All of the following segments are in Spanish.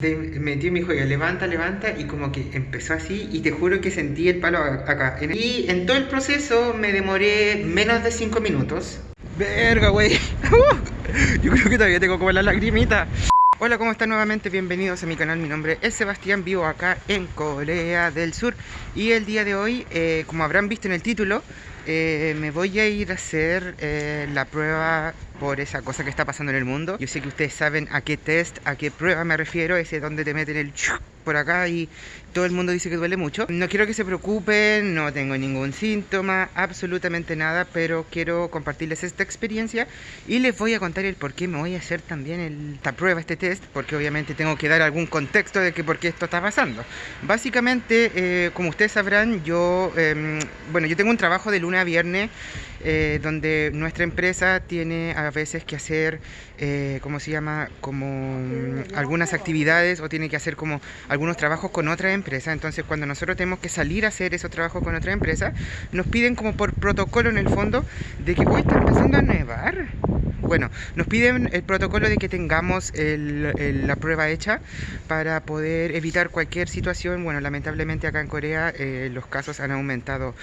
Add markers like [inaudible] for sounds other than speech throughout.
Te metió y me dijo, ya, levanta, levanta, y como que empezó así, y te juro que sentí el palo acá. Y en todo el proceso me demoré menos de 5 minutos. Verga, güey. [laughs] Yo creo que todavía tengo como la lagrimita. Hola, ¿cómo están nuevamente? Bienvenidos a mi canal, mi nombre es Sebastián, vivo acá en Corea del Sur. Y el día de hoy, eh, como habrán visto en el título, eh, me voy a ir a hacer eh, la prueba por esa cosa que está pasando en el mundo. Yo sé que ustedes saben a qué test, a qué prueba me refiero, ese donde te meten el por acá y todo el mundo dice que duele mucho No quiero que se preocupen, no tengo ningún síntoma, absolutamente nada, pero quiero compartirles esta experiencia y les voy a contar el por qué me voy a hacer también el- esta prueba, este test, porque obviamente tengo que dar algún contexto de que por qué esto está pasando. Básicamente, eh, como ustedes sabrán, yo, em, bueno, yo tengo un trabajo de lunes a viernes eh, donde nuestra empresa tiene a veces que hacer, eh, ¿cómo se llama? Como mm, algunas actividades o tiene que hacer como algunos trabajos con otra empresa. Entonces, cuando nosotros tenemos que salir a hacer esos trabajos con otra empresa, nos piden como por protocolo en el fondo de que hoy está empezando a nevar. Bueno, nos piden el protocolo de que tengamos el- la prueba hecha para poder evitar cualquier situación. Bueno, lamentablemente acá en Corea eh, los casos han aumentado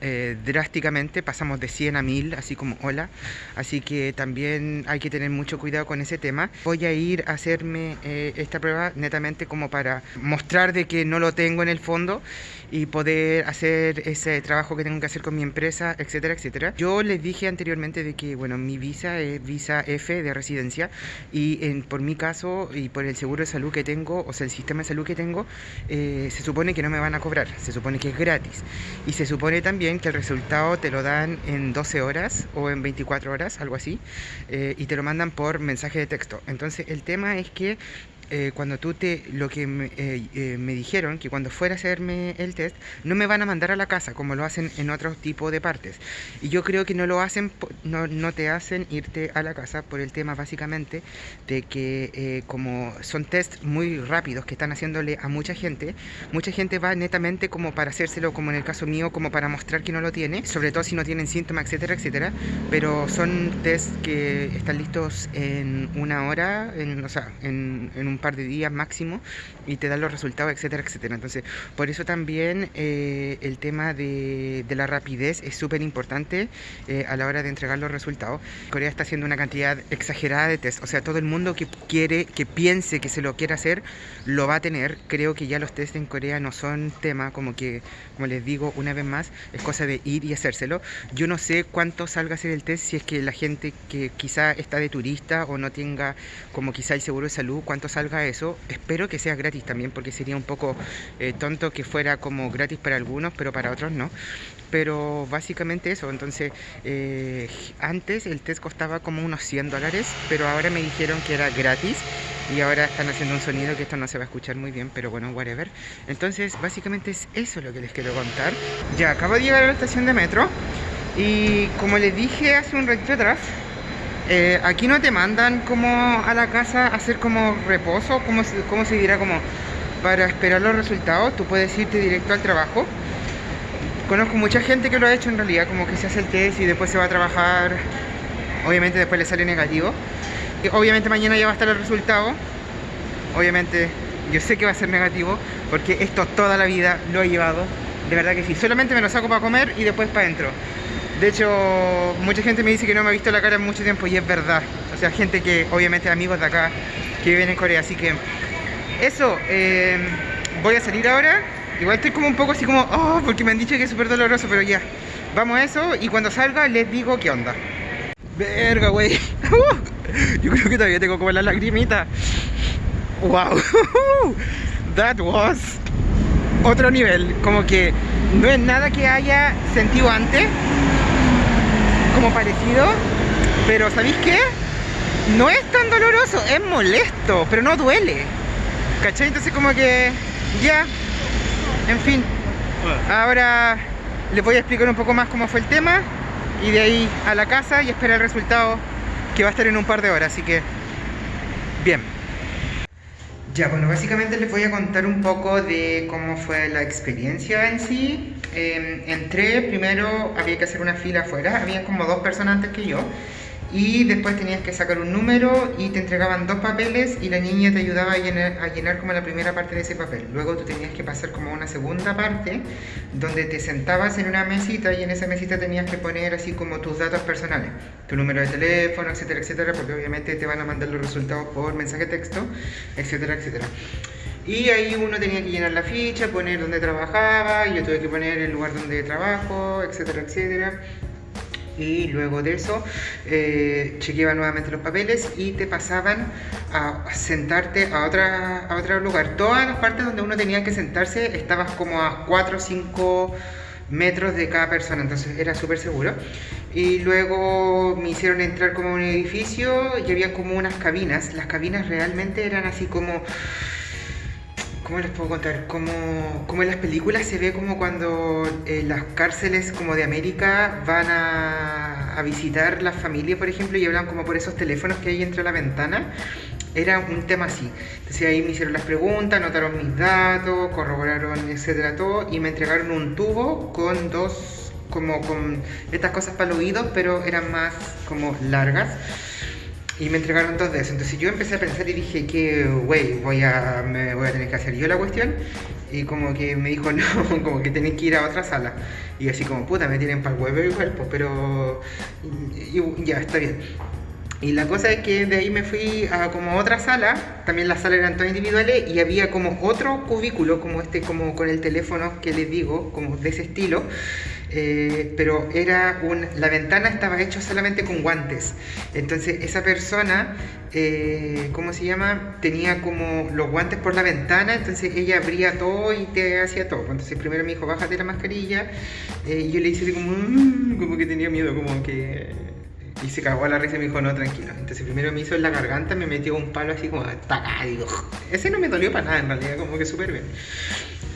eh, drásticamente, pasamos de 100 a 1000, así como hola. Así que también hay que tener mucho cuidado con ese tema. Voy a ir a hacerme eh, esta prueba netamente como para mostrar de que no lo tengo en el fondo y poder hacer ese trabajo que tengo que hacer con mi empresa, etcétera, etcétera. Yo les dije anteriormente de que, bueno, mi visa es visa F de residencia y en, por mi caso y por el seguro de salud que tengo, o sea, el sistema de salud que tengo, eh, se supone que no me van a cobrar, se supone que es gratis. Y se supone también que el resultado te lo dan en 12 horas o en 24 horas, algo así, eh, y te lo mandan por mensaje de texto. Entonces, el tema es que eh, cuando tú te lo que me, eh, eh, me dijeron que cuando fuera a hacerme el test no me van a mandar a la casa como lo hacen en otros tipos de partes. Y yo creo que no lo hacen no, no te hacen irte a la casa por el tema básicamente de que eh, como son test muy rápidos que están haciéndole a mucha gente mucha gente va netamente como para hacérselo como en el caso mío como para mostrar que no lo tiene sobre todo si no tienen síntomas etcétera etcétera. Pero son test que están listos en una hora en, o sea en, en un par de días máximo y te dan los resultados etcétera etcétera. Entonces por eso también eh, el tema de, de la rapidez es súper importante eh, a la hora de entregar los resultados. Corea está haciendo una cantidad exagerada de test. O sea todo el mundo que quiere que piense que se lo quiere hacer lo va a tener. Creo que ya los test en Corea no son tema como que como les digo una vez más es cosa de ir y hacérselo. Yo no sé cuánto salga a hacer el test si es que la gente que quizá está de turista o no tenga como quizá el seguro de salud, cuánto salga eso. Espero que sea gratis también porque sería un poco eh, tonto que fuera como gratis para algunos, pero para otros no. Pero básicamente eso, entonces eh, antes el test costaba como unos 100 dólares, pero ahora me dijeron que era gratis y ahora están haciendo un sonido que esto no se va a escuchar muy bien, pero bueno, whatever. Entonces básicamente es eso lo que les quiero contar. Ya, acabo de llegar a la estación de metro y como les dije hace un ratito atrás, eh, aquí no te mandan como a la casa a hacer como reposo, como se, cómo se dirá, como para esperar los resultados. Tú puedes irte directo al trabajo. Conozco mucha gente que lo ha hecho en realidad, como que se hace el test y después se va a trabajar. Obviamente después le sale negativo. Y obviamente mañana ya va a estar el resultado. Obviamente yo sé que va a ser negativo porque esto toda la vida lo he llevado. De verdad que sí. Solamente me lo saco para comer y después para adentro. De hecho, mucha gente me dice que no me ha visto la cara en mucho tiempo y es verdad. O sea, gente que obviamente amigos de acá que viven en Corea. Así que eso, eh, voy a salir ahora. Igual estoy como un poco así como, oh, porque me han dicho que es súper doloroso, pero ya. Vamos a eso y cuando salga les digo qué onda. Verga, güey. [laughs] Yo creo que todavía tengo como la lagrimita. Wow. [laughs] That was otro nivel. Como que no es nada que haya sentido antes. Como parecido. Pero ¿sabéis qué? No es tan doloroso, es molesto, pero no duele. ¿Cachai? Entonces como que ya. En fin. Ahora les voy a explicar un poco más cómo fue el tema. Y de ahí a la casa y esperar el resultado que va a estar en un par de horas. Así que, bien. Ya, bueno, básicamente les voy a contar un poco de cómo fue la experiencia en sí. Eh, entré, primero había que hacer una fila afuera, había como dos personas antes que yo. y después tenías que sacar un número y te entregaban dos papeles y la niña te ayudaba a llenar, a llenar como la primera parte de ese papel. Luego tú tenías que pasar como una segunda parte donde te sentabas en una mesita y en esa mesita tenías que poner así como tus datos personales, tu número de teléfono, etcétera, etcétera, porque obviamente te van a mandar los resultados por mensaje texto, etcétera, etcétera. Y ahí uno tenía que llenar la ficha, poner dónde trabajaba, yo tuve que poner el lugar donde trabajo, etcétera, etcétera y luego de eso eh, chequeaban nuevamente los papeles y te pasaban a sentarte a, otra, a otro lugar. Todas las partes donde uno tenía que sentarse estabas como a 4 o 5 metros de cada persona, entonces era súper seguro. Y luego me hicieron entrar como a un edificio y había como unas cabinas. Las cabinas realmente eran así como ¿Cómo les puedo contar? Como, como en las películas se ve como cuando eh, las cárceles como de América van a, a, visitar las familias, por ejemplo, y hablan como por esos teléfonos que hay entre la ventana. Era un tema así. Entonces ahí me hicieron las preguntas, anotaron mis datos, corroboraron, etcétera, todo, y me entregaron un tubo con dos, como con estas cosas para el oído, pero eran más como largas y me entregaron dos de eso. Entonces yo empecé a pensar y dije que, güey, voy a, me voy a tener que hacer yo la cuestión. Y como que me dijo, [laughs] no, como que tenés que ir a otra sala. Y así como, puta, me tienen para el huevo y cuerpo, pero ya, está bien. Y la cosa es que de ahí me fui a como otra sala, también las salas eran todas individuales y había como otro cubículo, como este, como con el teléfono que les digo, como de ese estilo, eh, pero era un, la ventana estaba hecha solamente con guantes. Entonces esa persona, eh, ¿cómo se llama? Tenía como los guantes por la ventana, entonces ella abría todo y te hacía todo. Entonces primero me dijo, bájate la mascarilla, eh, y yo le hice como, mm", como que tenía miedo, como que... Y se cagó a la risa y me dijo, no, tranquilo. Entonces primero me hizo en la garganta, me metió un palo así como, taca, digo, ese no me dolió para nada en realidad, como que súper bien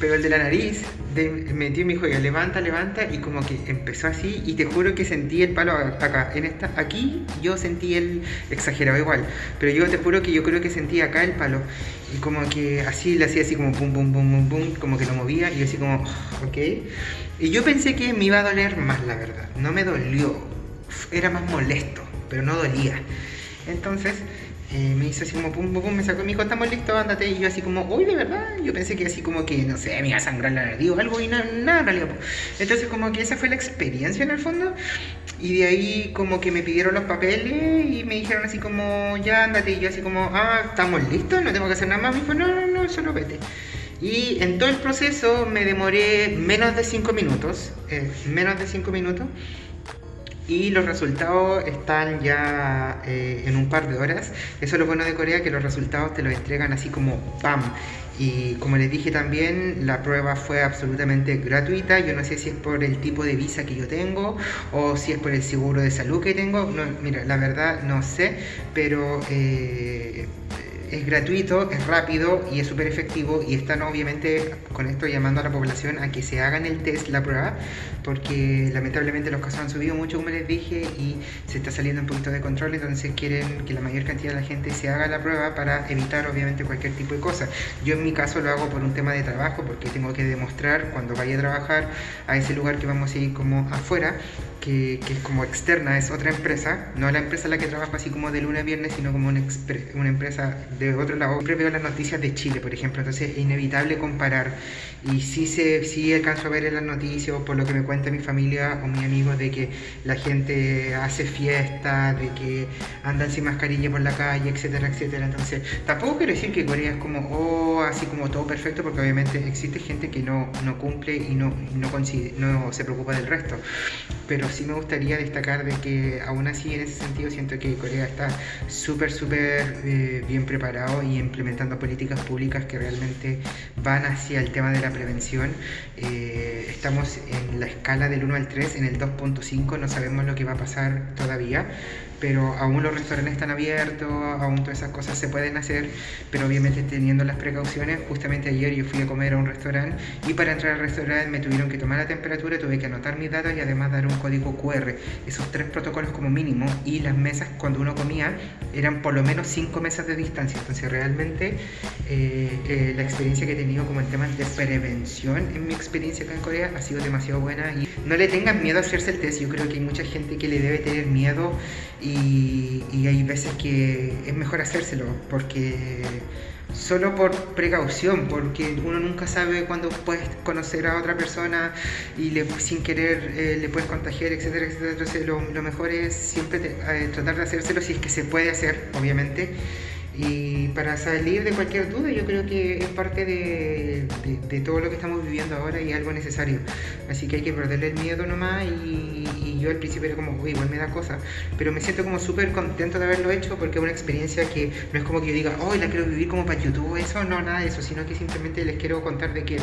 pero el de la nariz de, metió y me dijo, levanta, levanta, y como que empezó así, y te juro que sentí el palo acá, en esta, aquí yo sentí el, exagerado igual, pero yo te juro que yo creo que sentí acá el palo, y como que así le hacía así como pum, pum, pum, pum, pum, como que lo movía, y yo así como, ok, y yo pensé que me iba a doler más, la verdad, no me dolió, era más molesto, pero no dolía, entonces eh, me hizo así como pum, pum, pum, me sacó y me dijo, estamos listos, ándate. Y yo así como, uy, de verdad. Yo pensé que así como que, no sé, me iba a sangrar la nariz o algo y nada, nada en realidad. Entonces como que esa fue la experiencia en el fondo. Y de ahí como que me pidieron los papeles y me dijeron así como, ya ándate. Y yo así como, ah, estamos listos, no tengo que hacer nada más. Me dijo, no, no, no, solo vete. Y en todo el proceso me demoré menos de 5 minutos, eh, menos de 5 minutos y los resultados están ya eh, en un par de horas. Eso es lo bueno de Corea, que los resultados te los entregan así como ¡pam! Y como les dije también, la prueba fue absolutamente gratuita. Yo no sé si es por el tipo de visa que yo tengo o si es por el seguro de salud que tengo. Mira, la verdad no sé, pero... Eh, es gratuito, es rápido y es súper efectivo y están obviamente con esto llamando a la población a que se hagan el test, la prueba, porque lamentablemente los casos han subido mucho, como les dije, y se está saliendo un poquito de control, entonces quieren que la mayor cantidad de la gente se haga la prueba para evitar obviamente cualquier tipo de cosa. Yo en mi caso lo hago por un tema de trabajo, porque tengo que demostrar cuando vaya a trabajar a ese lugar que vamos a ir como afuera, que, es como externa, es otra empresa, no la empresa en la que trabajo así como de lunes a viernes, sino como una, una empresa de otro lado. Siempre veo las noticias de Chile, por ejemplo, entonces es inevitable comparar. Y sí, se, sí alcanzo a ver en las noticias, por lo que me cuenta mi familia o mi amigo, de que la gente hace fiestas, de que andan sin mascarilla por la calle, etcétera, etcétera. Entonces, tampoco quiero decir que Corea es como, oh, así como todo perfecto, porque obviamente existe gente que no, no cumple y no, no, no se preocupa del resto. Pero sí me gustaría destacar de que aún así en ese sentido siento que Corea está súper, súper eh, bien preparado y implementando políticas públicas que realmente van hacia el tema de la prevención. Eh, estamos en la escala del 1 al 3, en el 2.5 no sabemos lo que va a pasar todavía, pero aún los restaurantes están abiertos, aún todas esas cosas se pueden hacer, pero obviamente teniendo las precauciones. Justamente ayer yo fui a comer a un restaurante y para entrar al restaurante me tuvieron que tomar la temperatura, tuve que anotar mis datos y además dar un código QR. Esos tres protocolos como mínimo y las mesas cuando uno comía eran por lo menos cinco mesas de distancia. Entonces realmente eh, eh, la experiencia que he tenido como en temas de prevención en mi experiencia acá en Corea ha sido demasiado buena y no le tengan miedo a hacerse el test. Yo creo que hay mucha gente que le debe tener miedo y y, hay veces que es mejor hacérselo porque solo por precaución, porque uno nunca sabe cuándo puedes conocer a otra persona y le, sin querer eh, le puedes contagiar, etcétera, etcétera. Entonces lo, lo mejor es siempre te- eh, tratar de hacérselo si es que se puede hacer, obviamente. Y para salir de cualquier duda, yo creo que es parte de, de- de todo lo que estamos viviendo ahora y algo necesario. Así que hay que perderle el miedo nomás. Y yo al principio era como, uy, igual me da cosa. Pero me siento como súper contento de haberlo hecho porque es una experiencia que no es como que yo diga, oh, la quiero vivir como para YouTube, eso, no, nada de eso, sino que simplemente les quiero contar de que.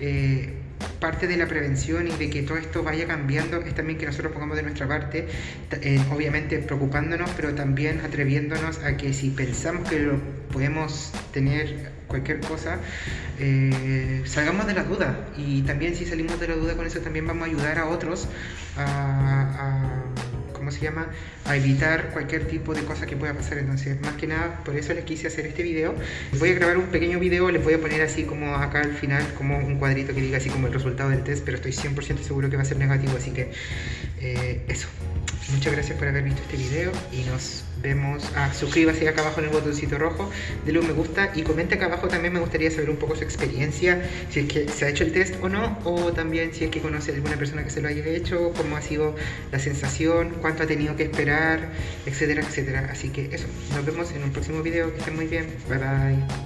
eh, parte de la prevención y de que todo esto vaya cambiando es también que nosotros pongamos de nuestra parte, eh, obviamente preocupándonos, pero también atreviéndonos a que si pensamos que lo podemos tener cualquier cosa, eh, salgamos de la duda. Y también si salimos de la duda con eso, también vamos a ayudar a otros a, a- ¿cómo se llama? A evitar cualquier tipo de cosa que pueda pasar. Entonces, más que nada, por eso les quise hacer este video. Voy a grabar un pequeño video, les voy a poner así como acá al final, como un cuadrito que diga así como el resultado del test, pero estoy 100% seguro que va a ser negativo, así que eh, eso. Muchas gracias por haber visto este video y nos vemos. Ah, suscríbase acá abajo en el botoncito rojo, denle un me gusta y comente acá abajo también me gustaría saber un poco su experiencia, si es que se ha hecho el test o no, o también si es que conoce a alguna persona que se lo haya hecho, cómo ha sido la sensación, cuánto ha tenido que esperar, etcétera, etcétera. Así que eso, nos vemos en un próximo video, que estén muy bien, bye bye.